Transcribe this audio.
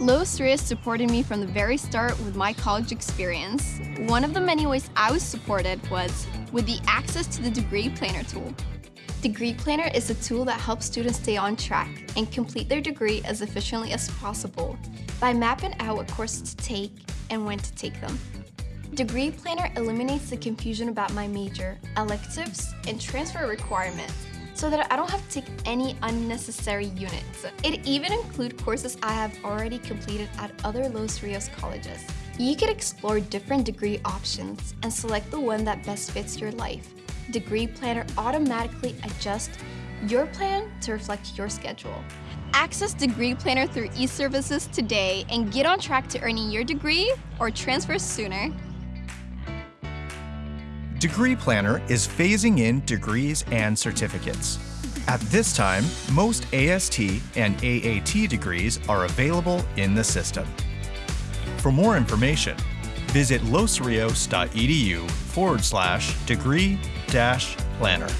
Los Rios supported me from the very start with my college experience. One of the many ways I was supported was with the access to the degree planner tool. Degree Planner is a tool that helps students stay on track and complete their degree as efficiently as possible by mapping out what courses to take and when to take them. Degree Planner eliminates the confusion about my major, electives, and transfer requirements so that I don't have to take any unnecessary units. It even includes courses I have already completed at other Los Rios colleges. You can explore different degree options and select the one that best fits your life. Degree Planner automatically adjusts your plan to reflect your schedule. Access Degree Planner through eServices today and get on track to earning your degree or transfer sooner. Degree Planner is phasing in degrees and certificates. At this time, most AST and AAT degrees are available in the system. For more information, visit losrios.edu forward slash degree dash planner.